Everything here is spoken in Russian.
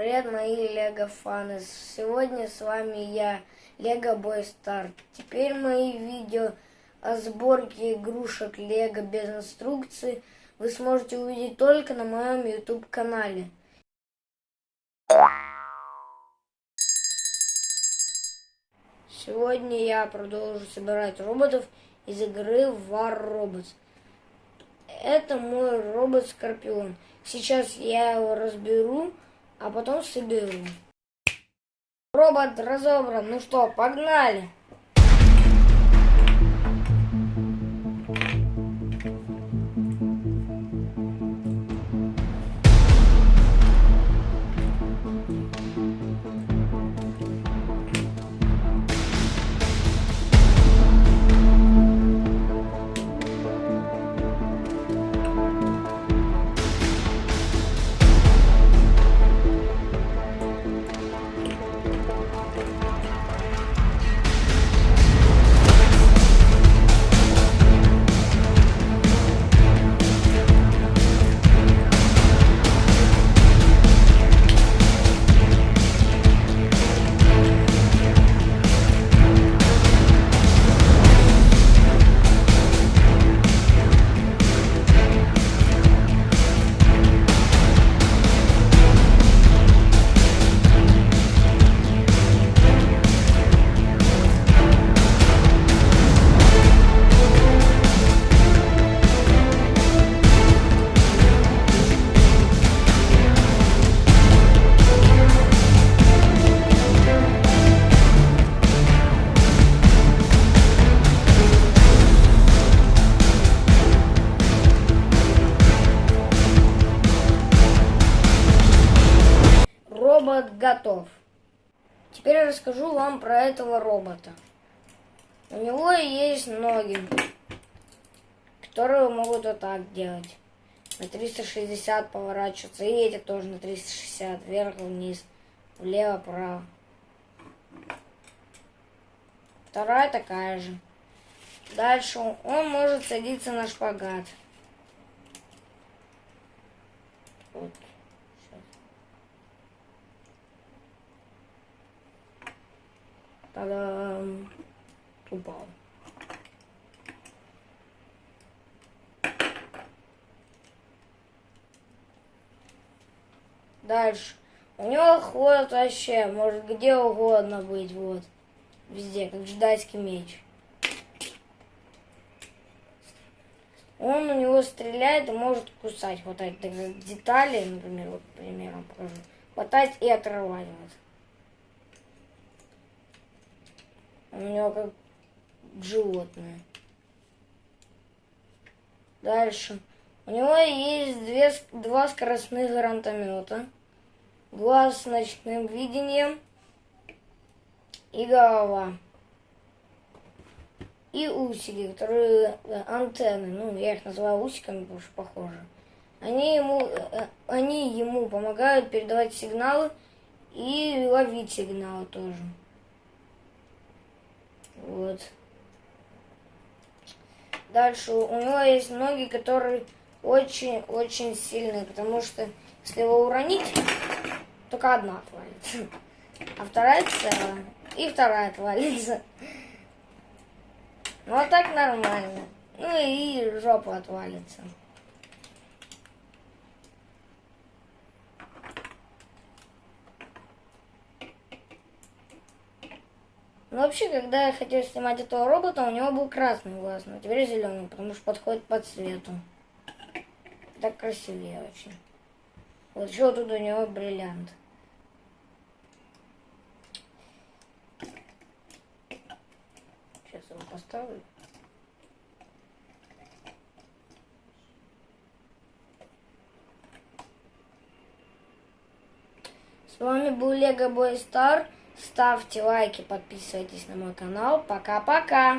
Привет, мои лего фаны. Сегодня с вами я, Лего Бой Стар. Теперь мои видео о сборке игрушек Лего без инструкции вы сможете увидеть только на моем YouTube канале. Сегодня я продолжу собирать роботов из игры War Robots. Это мой робот-скорпион. Сейчас я его разберу а потом соберу. Робот разобран. Ну что, погнали! Робот готов. Теперь я расскажу вам про этого робота. У него есть ноги, которые могут вот так делать. На 360 поворачиваться. И эти тоже на 360. Вверх, вниз, влево, вправо. Вторая такая же. Дальше он может садиться на шпагат. Вот. Та-дам! Упал. Дальше. У него ход вообще может где угодно быть, вот. Везде, как джедайский меч. Он у него стреляет и может кусать, хватать детали, например, вот примером покажу. Хватать и отрывать. Вот. У него как животное. Дальше. У него есть две, два скоростных гранатомета, глаз с ночным видением и голова. И усики, которые э, антенны, ну я их называю усиками, потому что похоже. Они ему, э, они ему помогают передавать сигналы и ловить сигналы тоже. Вот. Дальше у него есть ноги, которые очень-очень сильные, потому что если его уронить, только одна отвалится. А вторая целая. И вторая отвалится. Ну а так нормально. Ну и жопа отвалится. Ну, вообще, когда я хотел снимать этого робота, у него был красный глаз, но теперь зеленый, потому что подходит по цвету. Так красивее очень. Вот еще тут у него бриллиант. Сейчас его поставлю. С вами был Лего Бой Стар. Ставьте лайки, подписывайтесь на мой канал. Пока-пока!